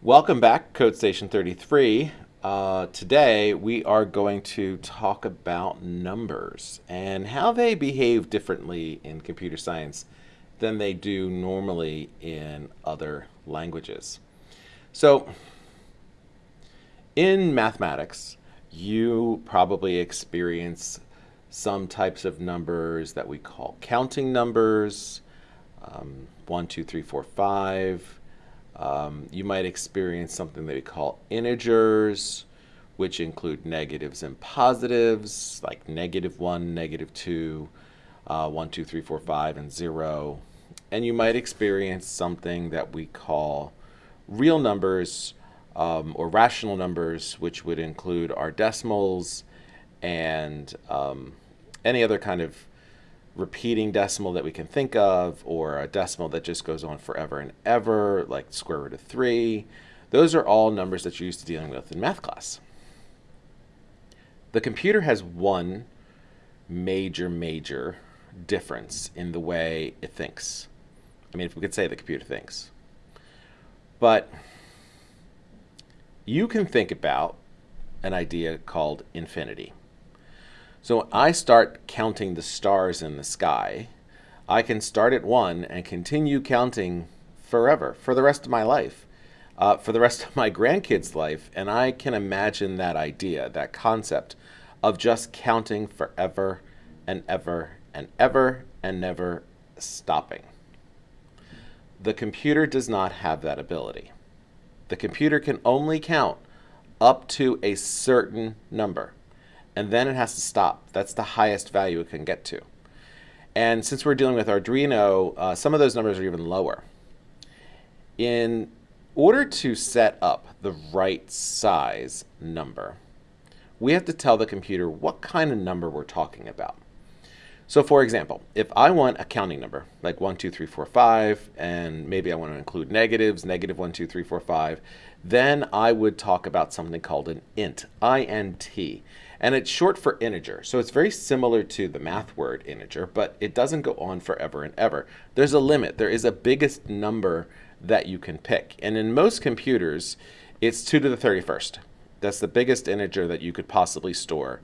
Welcome back, Code Station 33. Uh, today we are going to talk about numbers and how they behave differently in computer science than they do normally in other languages. So, in mathematics, you probably experience some types of numbers that we call counting numbers, um, one, two, three, four, five, um, you might experience something that we call integers, which include negatives and positives, like negative 1, negative 2, uh, 1, 2, 3, 4, 5, and 0. And you might experience something that we call real numbers um, or rational numbers, which would include our decimals and um, any other kind of repeating decimal that we can think of, or a decimal that just goes on forever and ever, like square root of 3. Those are all numbers that you're used to dealing with in math class. The computer has one major, major difference in the way it thinks. I mean, if we could say the computer thinks. But you can think about an idea called infinity. So when I start counting the stars in the sky, I can start at one and continue counting forever, for the rest of my life, uh, for the rest of my grandkids' life. And I can imagine that idea, that concept of just counting forever and ever and ever and never stopping. The computer does not have that ability. The computer can only count up to a certain number and then it has to stop. That's the highest value it can get to. And since we're dealing with Arduino, uh, some of those numbers are even lower. In order to set up the right size number, we have to tell the computer what kind of number we're talking about. So for example, if I want a counting number, like 1, 2, 3, 4, 5, and maybe I want to include negatives, negative 1, 2, 3, 4, 5, then I would talk about something called an int, I-N-T and it's short for integer. So it's very similar to the math word integer, but it doesn't go on forever and ever. There's a limit. There is a biggest number that you can pick. And in most computers, it's 2 to the 31st. That's the biggest integer that you could possibly store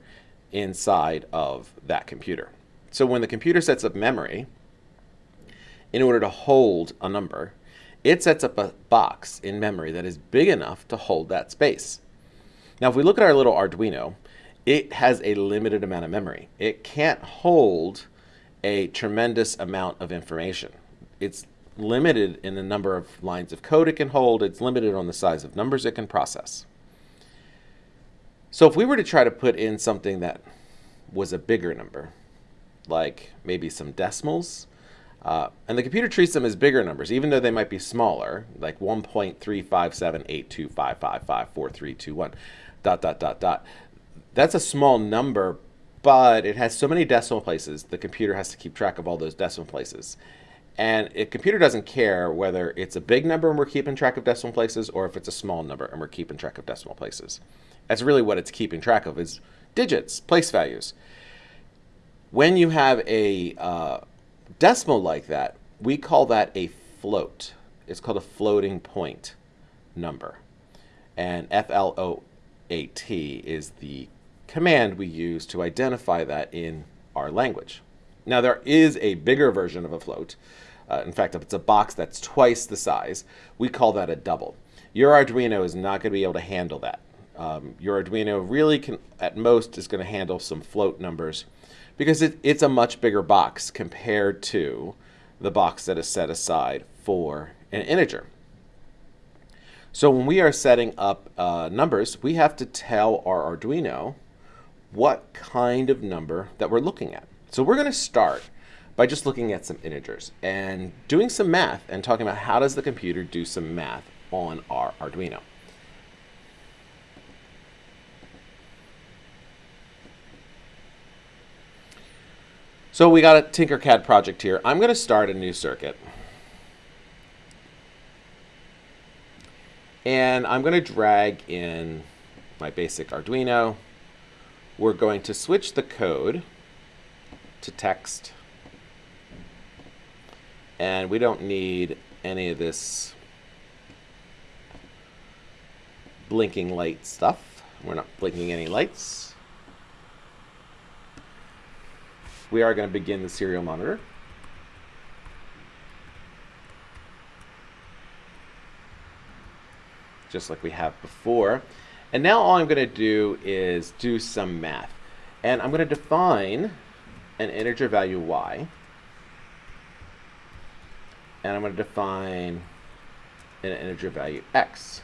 inside of that computer. So when the computer sets up memory, in order to hold a number, it sets up a box in memory that is big enough to hold that space. Now, if we look at our little Arduino, it has a limited amount of memory. It can't hold a tremendous amount of information. It's limited in the number of lines of code it can hold. It's limited on the size of numbers it can process. So if we were to try to put in something that was a bigger number, like maybe some decimals, uh, and the computer treats them as bigger numbers, even though they might be smaller, like 1.3578255543321, dot, dot, dot, dot. That's a small number, but it has so many decimal places, the computer has to keep track of all those decimal places. And a computer doesn't care whether it's a big number and we're keeping track of decimal places or if it's a small number and we're keeping track of decimal places. That's really what it's keeping track of is digits, place values. When you have a uh, decimal like that, we call that a float. It's called a floating point number. And FLOAT is the command we use to identify that in our language. Now there is a bigger version of a float. Uh, in fact, if it's a box that's twice the size, we call that a double. Your Arduino is not going to be able to handle that. Um, your Arduino really can, at most, is going to handle some float numbers because it, it's a much bigger box compared to the box that is set aside for an integer. So when we are setting up uh, numbers, we have to tell our Arduino what kind of number that we're looking at. So we're going to start by just looking at some integers and doing some math and talking about how does the computer do some math on our Arduino. So we got a Tinkercad project here. I'm going to start a new circuit. And I'm going to drag in my basic Arduino we're going to switch the code to text. And we don't need any of this blinking light stuff. We're not blinking any lights. We are going to begin the serial monitor. Just like we have before. And now all I'm going to do is do some math. And I'm going to define an integer value y. And I'm going to define an integer value x.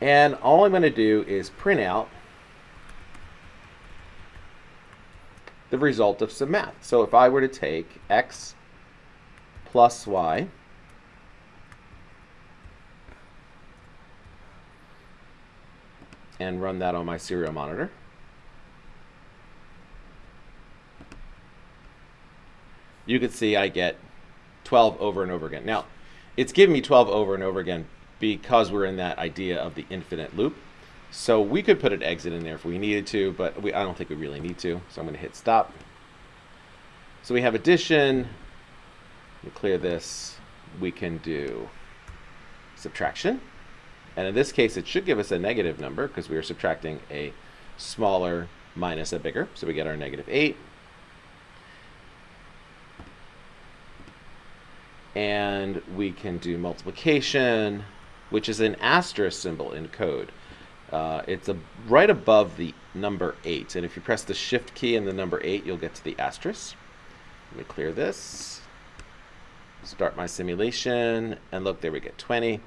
And all I'm going to do is print out the result of some math. So if I were to take x plus y and run that on my serial monitor, you can see I get 12 over and over again. Now, it's giving me 12 over and over again because we're in that idea of the infinite loop. So we could put an exit in there if we needed to, but we, I don't think we really need to. So I'm going to hit stop. So we have addition. We clear this. We can do subtraction. And in this case, it should give us a negative number because we are subtracting a smaller minus a bigger. So we get our negative 8. And we can do multiplication, which is an asterisk symbol in code. Uh, it's a, right above the number 8. And if you press the shift key and the number 8, you'll get to the asterisk. Let me clear this. Start my simulation. And look, there we get 20.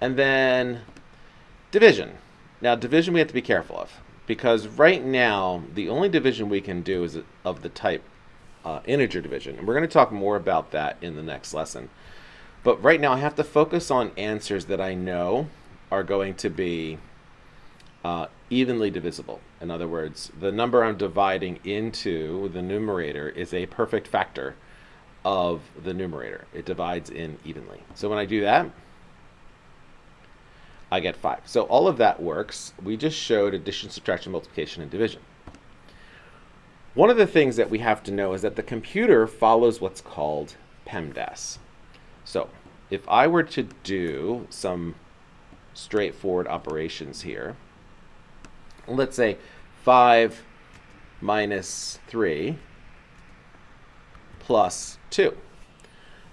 And then division. Now, division we have to be careful of. Because right now, the only division we can do is of the type uh, integer division. And we're going to talk more about that in the next lesson. But right now, I have to focus on answers that I know are going to be uh, evenly divisible. In other words, the number I'm dividing into the numerator is a perfect factor of the numerator. It divides in evenly. So when I do that, I get 5. So all of that works. We just showed addition, subtraction, multiplication, and division. One of the things that we have to know is that the computer follows what's called PEMDAS. So if I were to do some straightforward operations here, let's say 5 minus 3 plus 2.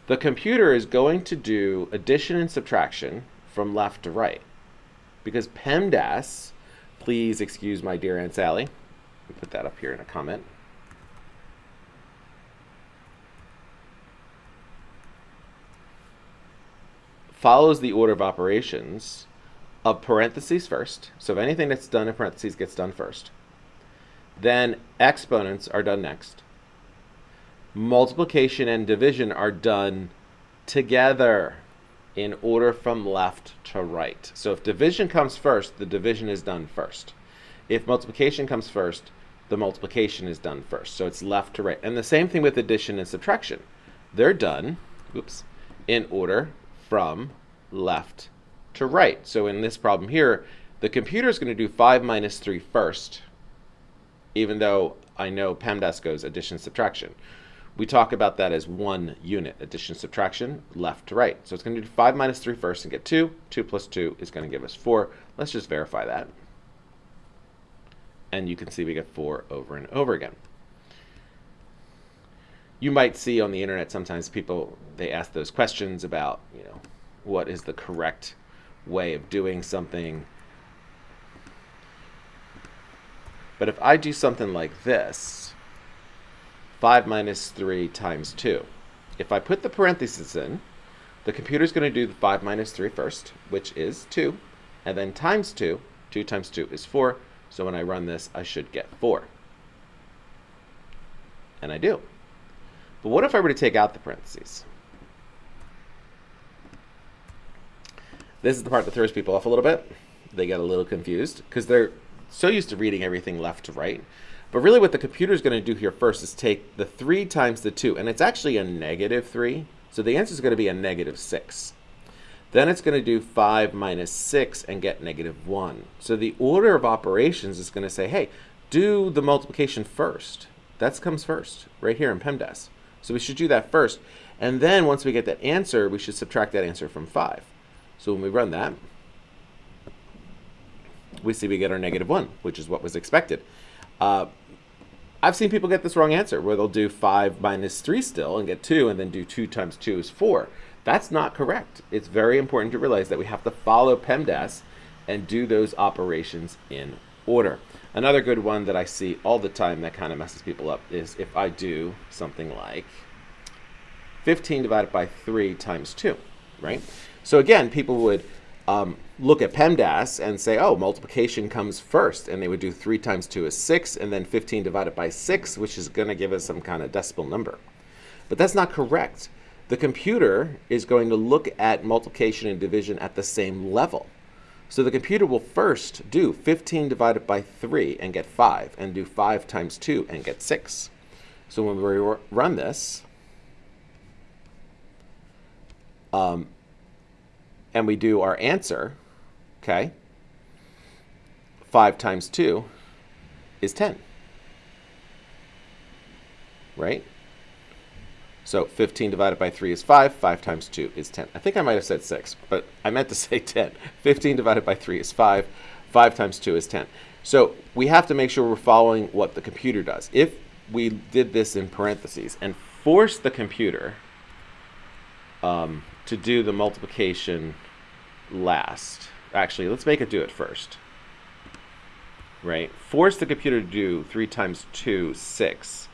The computer is going to do addition and subtraction from left to right. Because PEMDAS, please excuse my dear Aunt Sally, put that up here in a comment. follows the order of operations of parentheses first. So if anything that's done in parentheses gets done first. Then exponents are done next. Multiplication and division are done together in order from left to right. So if division comes first, the division is done first. If multiplication comes first, the multiplication is done first. So it's left to right. And the same thing with addition and subtraction. They're done, oops, in order from left to right. So in this problem here, the computer is going to do 5 minus 3 first, even though I know PEMDAS goes addition subtraction. We talk about that as one unit, addition subtraction, left to right. So it's going to do 5 minus 3 first and get 2. 2 plus 2 is going to give us 4. Let's just verify that. And you can see we get 4 over and over again. You might see on the internet sometimes people, they ask those questions about, you know, what is the correct way of doing something. But if I do something like this, 5 minus 3 times 2. If I put the parentheses in, the computer's going to do the 5 minus 3 first, which is 2, and then times 2. 2 times 2 is 4, so when I run this, I should get 4. And I do. But what if I were to take out the parentheses? This is the part that throws people off a little bit. They get a little confused because they're so used to reading everything left to right. But really what the computer is going to do here first is take the 3 times the 2, and it's actually a negative 3. So the answer is going to be a negative 6. Then it's going to do 5 minus 6 and get negative 1. So the order of operations is going to say, hey, do the multiplication first. That comes first, right here in PEMDAS. So we should do that first. And then once we get that answer, we should subtract that answer from 5. So when we run that, we see we get our negative 1, which is what was expected. Uh, I've seen people get this wrong answer, where they'll do 5 minus 3 still and get 2, and then do 2 times 2 is 4. That's not correct. It's very important to realize that we have to follow PEMDAS and do those operations in order. Another good one that I see all the time that kind of messes people up is if I do something like 15 divided by 3 times 2, right? So again, people would um, look at PEMDAS and say, oh, multiplication comes first. And they would do 3 times 2 is 6, and then 15 divided by 6, which is going to give us some kind of decimal number. But that's not correct. The computer is going to look at multiplication and division at the same level. So the computer will first do 15 divided by 3 and get 5, and do 5 times 2 and get 6. So when we run this, um, and we do our answer, okay, 5 times 2 is 10. Right? So 15 divided by 3 is 5. 5 times 2 is 10. I think I might have said 6, but I meant to say 10. 15 divided by 3 is 5. 5 times 2 is 10. So we have to make sure we're following what the computer does. If we did this in parentheses and force the computer um, to do the multiplication last. Actually, let's make it do it first. Right? Force the computer to do 3 times 2, 6,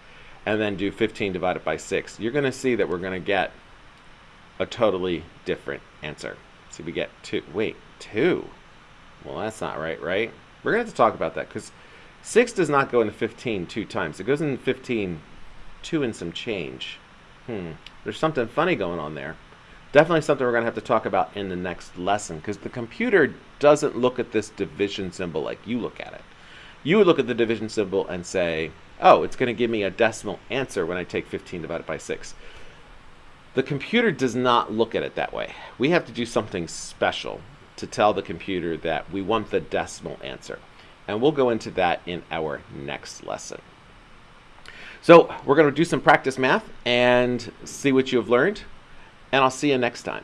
and then do 15 divided by 6. You're going to see that we're going to get a totally different answer. So we get 2. Wait, 2? Well, that's not right, right? We're going to have to talk about that because 6 does not go into 15 two times. It goes in 15 2 and some change. Hmm. There's something funny going on there definitely something we're going to have to talk about in the next lesson because the computer doesn't look at this division symbol like you look at it. You would look at the division symbol and say, oh, it's going to give me a decimal answer when I take 15 divided by 6. The computer does not look at it that way. We have to do something special to tell the computer that we want the decimal answer. And we'll go into that in our next lesson. So we're going to do some practice math and see what you have learned and I'll see you next time.